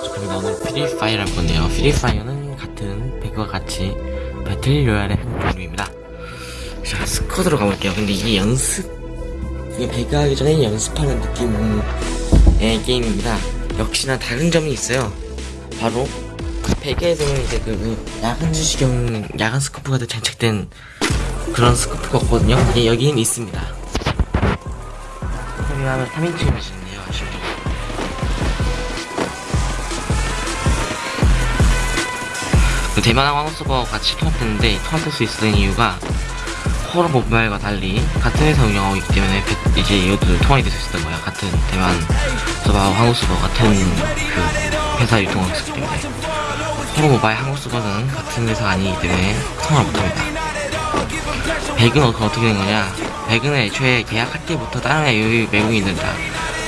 그럼 오늘 프리파이어를 할 건데요. 프리파이어는 같은 배그와 같이 battle royale의 한 종류입니다. 자, squad로 가볼게요. 근데 이게 연습, 이게 배그 하기 전에 연습하는 느낌의 게임입니다. 역시나 다른 점이 있어요. 바로, 배그에서는 이제 그 야간 투시경, 야간 scope가 장착된 그런 scope가 없거든요. 이게 여기는 있습니다. 소리하면 3인칭을 하시는 대만항 황소버 같이 통합됐는데 통합될 수 있었던 이유가 코어 모바일과 달리 같은 회사 운영하고 있기 때문에 배- 이제 이것도 통합이 될 수 있었던 거야. 같은 대만 서버하고 한국 서버 같은 그 회사 유통하고 있었기 때문에 코어 모바일 한국 서버는 같은 회사가 아니기 때문에 통합을 못합니다. 백은 어- 어떻게 된 거냐? 백은 애초에 계약할 때부터 다른 애 외국인들 다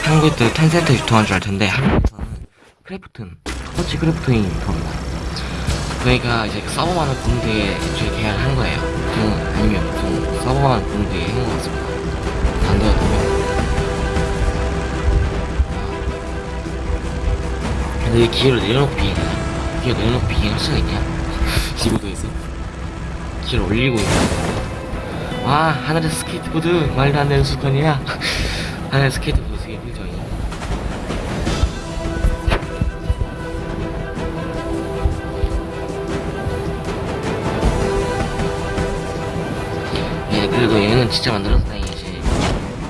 한국도 텐센트 유통한 줄 알 텐데 한국에서는 크래프튼, 터치 크래프튼이 유통합니다. 그러니까 이제 서버만을 데에 애초에 계약을 한 거예요. 좀 아니면 보통 서버만 데에 한것 같습니다. 안 되거든요. 근데 왜 기회를 내려놓고 비행하냐? 기회 내려놓고 비행할 수가 있냐? 지구도에서 기회를 올리고 있냐? 와 하늘에 스케이트보드 말도 안 되는 순간이야 하늘에 스케이트보드 진짜 만들어서 다행이지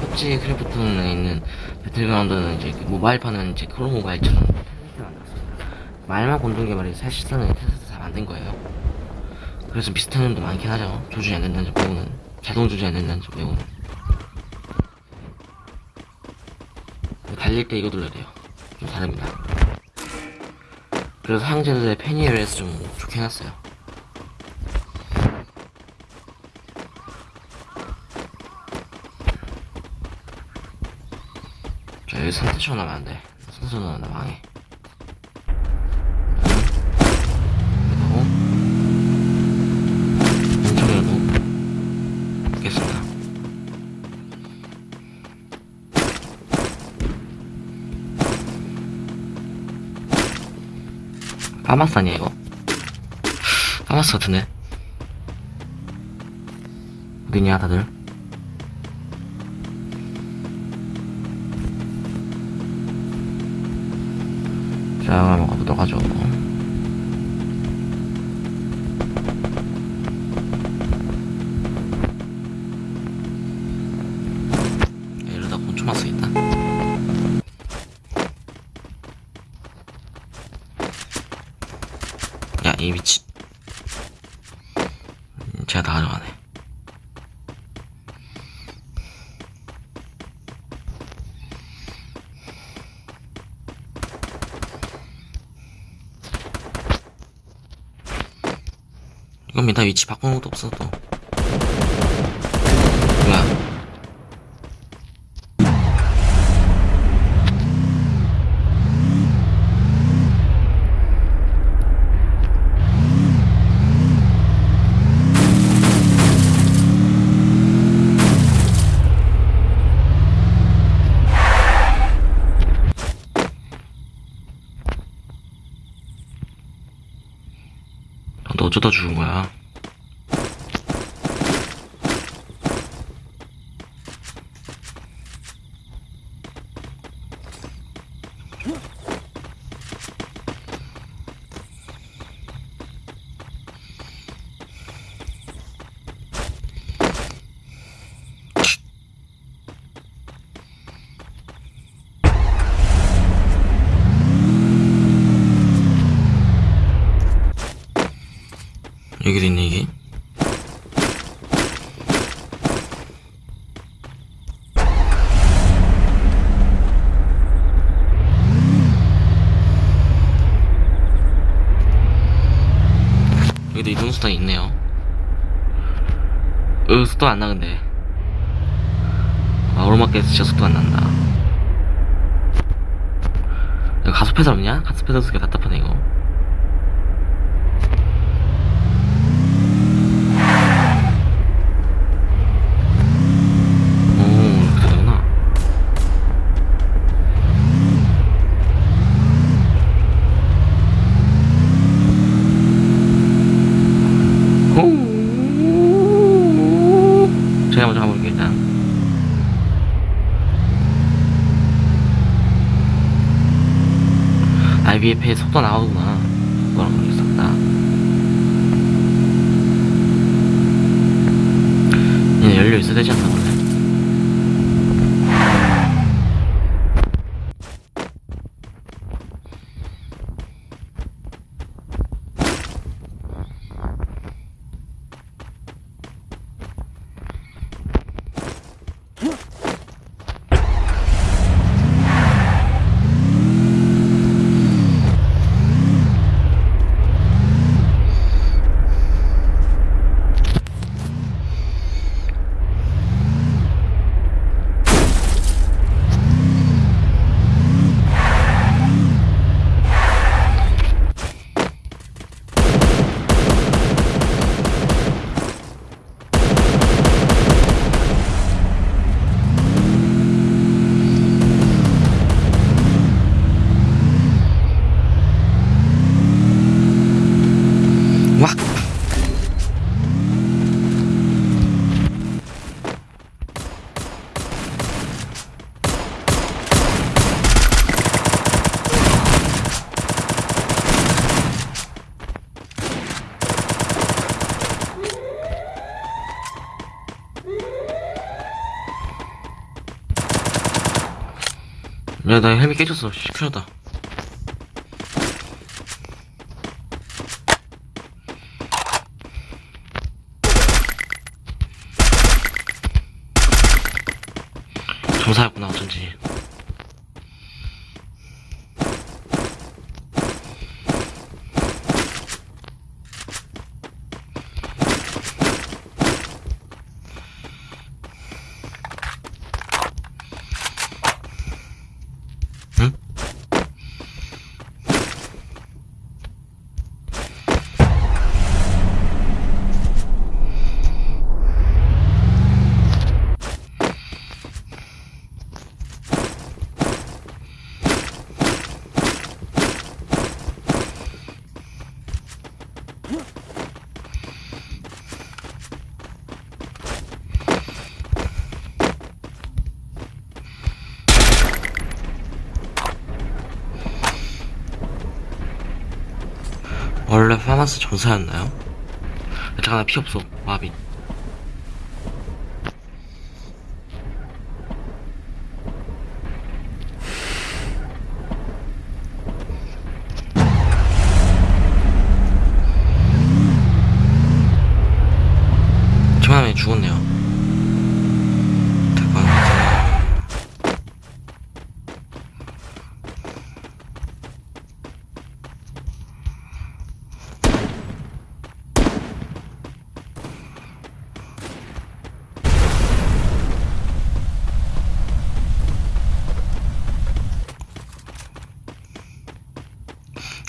흡지 크래프톤에 있는 배틀그라운드는 이제 그 모바일판은 이제 크로 모바일처럼 말만 공동 개발이 사실상은 테스트 다 만든 거예요. 그래서 비슷한 점도 많긴 하죠. 조준이 안 된다는 점 빼고는. 자동 조준이 안 된다는 점 빼고는. 달릴 때 이거 눌러야 돼요. 좀 다릅니다. 그래서 사용자들의 편의를 좀 좋게 해놨어요 자 여기 선택처 나면 안 돼 선수 나면 나 망해 파마스 아니야 이거? 파마스 같은데? 어디냐 다들 자 한번 가보도록 하죠 이겁니다. 위치 바꾸는 것도 없어, 또. 뭐야. 너 어쩌다 죽은 거야? 여기도 있네, 이게. 여기도 이동 수단이 있네요. 으, 속도 안 나, 근데. 아, 오르막길에서 진짜 속도 안 난다. 이거 가속 페달 없냐? 가속 페달 쓰기가 답답하네, 이거. IBF에 속도 나오구나. 그거랑 모르겠었다. 얘 연료 있어야 되지 않나, 원래? 야, 나 헬멧 깨졌어. 씨, 큰일 났다. 조사였구나, 어쩐지. 파마스 전사였나요? 잠깐 나피 없어 와비 저만에 죽었네요 대박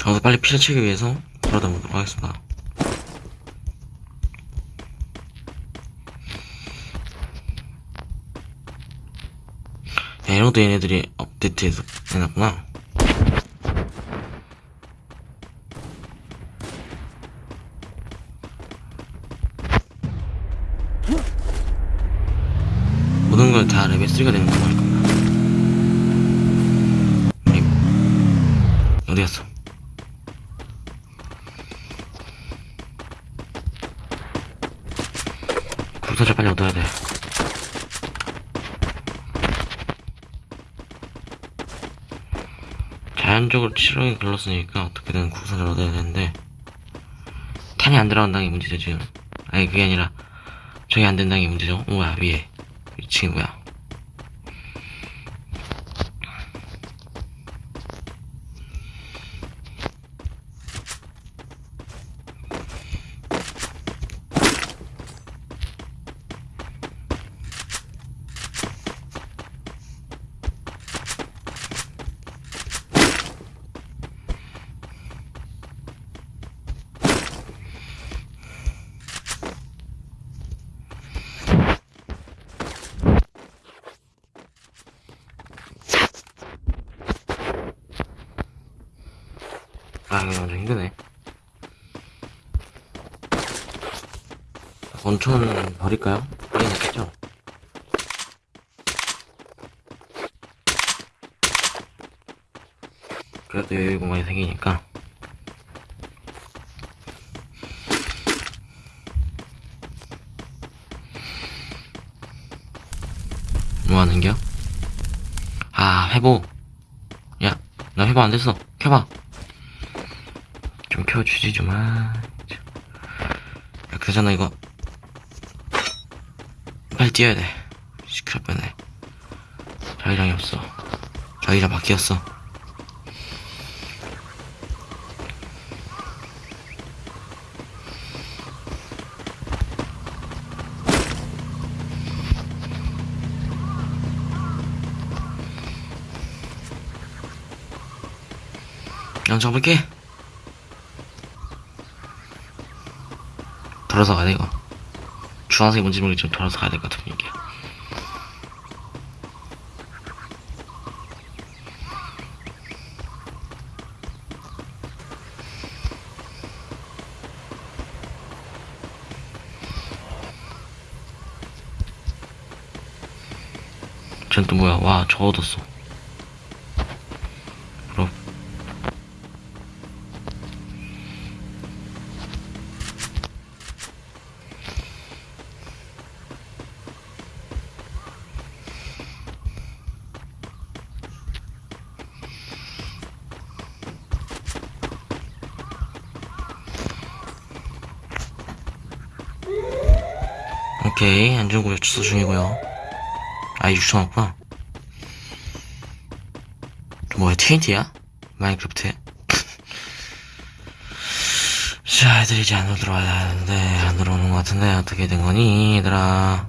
저도 빨리 피를 치기 위해서 돌아다 보도록 하겠습니다. 야, 이런 것도 얘네들이 업데이트해서 해놨구나. 모든 걸 다 레벨 3가 되는 거니까. 어디 갔어? 구사자 빨리 얻어야 돼. 자연적으로 치료에 걸렀으니까 어떻게든 구사를 얻어야 되는데 탄이 안 들어간다는 게 문제죠 지금. 아니 그게 아니라 저게 안 된다는 게 문제죠. 어, 뭐야 위에 위층이 뭐야? 아, 이거 완전 힘드네. 원천 버릴까요? 버리겠죠? 그래도 여유 공간이 생기니까. 뭐 하는겨? 아 회복. 야 나 회복 안 됐어. 켜봐. 좀 켜주지 좀아 야 그러잖아 이거 빨리 뛰어야 돼. 시끄럽 뻔네. 자기장이 없어. 자기장 바뀌었어. 양 잡을게. 돌아서 가야 돼 이거 주황색이 뭔지 모르겠지만 돌아서 가야 될 것 같은 분위기야 쟤는 또 뭐야? 와 저 얻었어 그럼 오케이. 안전구역 취소 중이고요. 아이 6천 원구나. 뭐야 TNT야? 마인크래프트에? 자 애들이 이제 안으로 들어와야 하는데 안 들어오는 것 같은데 어떻게 된 거니 얘들아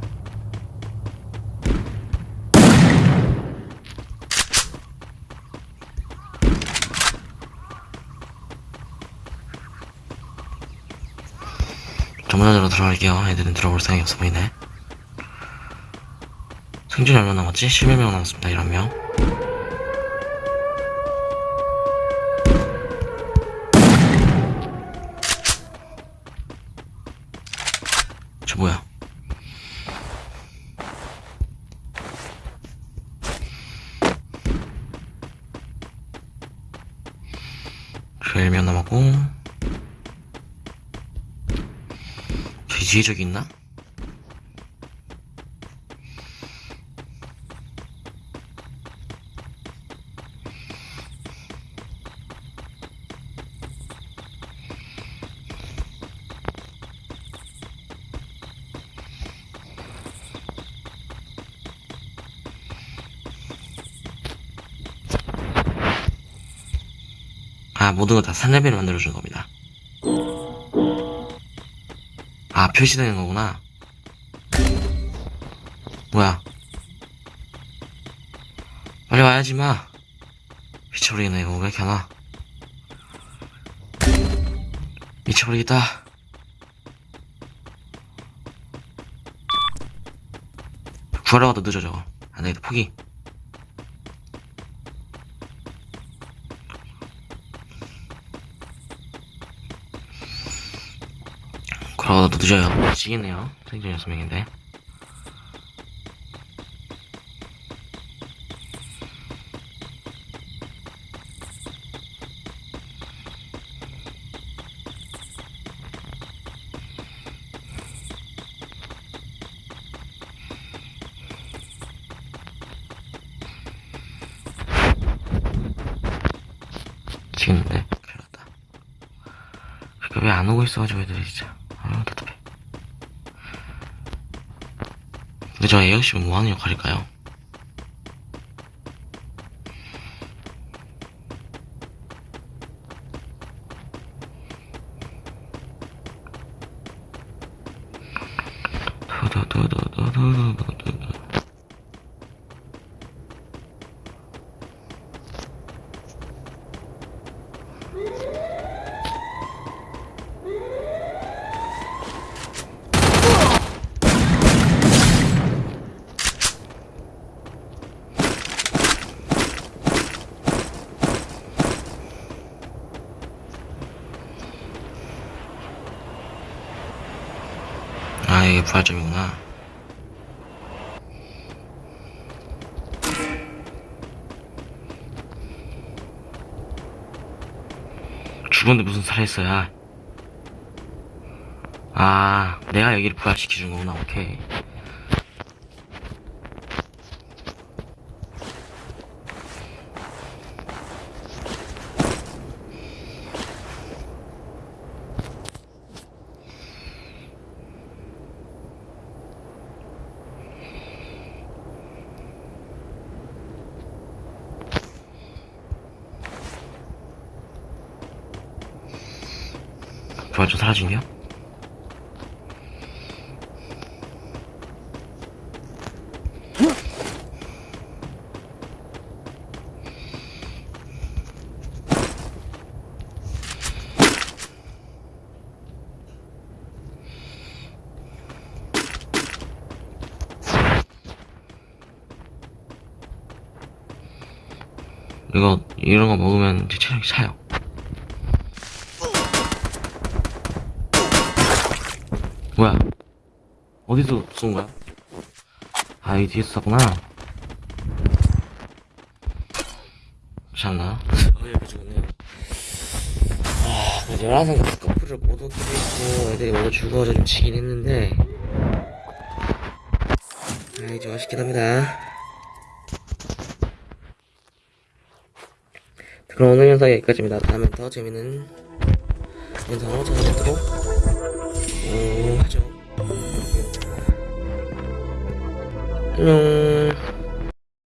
전문화자로 들어갈게요. 애들은 들어볼 생각이 없어 보이네. 생존이 얼마 남았지? 11명 남았습니다. 11명. 저 뭐야? 저 1명 남았고 뒤에 저기 있나? 아, 모든 걸다 3레벨을 만들어주는 겁니다. 아, 표시되는 거구나. 뭐야. 빨리 와야지, 마. 미쳐버리겠네, 이거. 왜 이렇게 안 와? 미쳐버리겠다. 구하러 가도 늦어, 저거. 안 되겠다, 포기. 가도 늦어요. 미치겠네요. 생존 6명인데. 미치겠는데? 큰일 났다. 그러니까 왜안 오고 있어가지고 애들이 진짜. 아유, 답답해. 근데 저 에어십은 뭐 하는 역할일까요? 이게 부활점이구나. 죽었는데 무슨 살아있어야. 아, 내가 여기를 부활시켜준 거구나, 오케이. 사라진겨? 이거 이런 거 먹으면 제 체력이 차요. 뭐야? 어디서 쏜 거야? 아, 이 뒤에서 쐈구나. 참나. 어, 여기 죽었네요. 아, 그래도 11상 커플을 모두 끼고 있고, 애들이 모두 죽어서 좀 지긴 했는데. 아이, 좀 아쉽긴 합니다. 그럼 오늘 영상 여기까지입니다. 다음엔 더 재밌는 영상으로 찾아뵙도록 음, 하죠. 안녕.